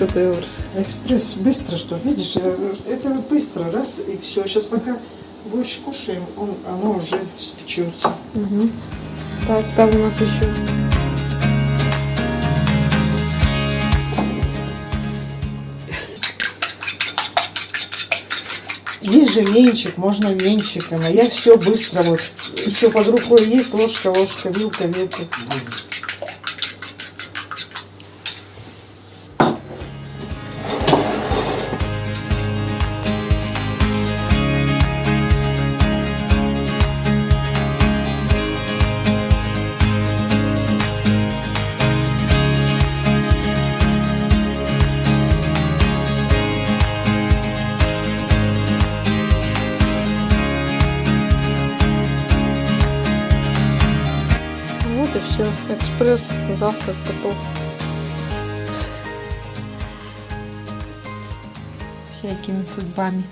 шедевр. Экспресс быстро что, видишь, э, это быстро, раз и все. Сейчас пока больше кушаем, он, оно уже спечется. Мгм. Так, там у нас еще. Есть же венчик, можно венчиком, а я все быстро вот. Еще под рукой есть ложка, ложка, вилка, вилка. Вот все. Экспресс, завтрак готов. Всякими судьбами.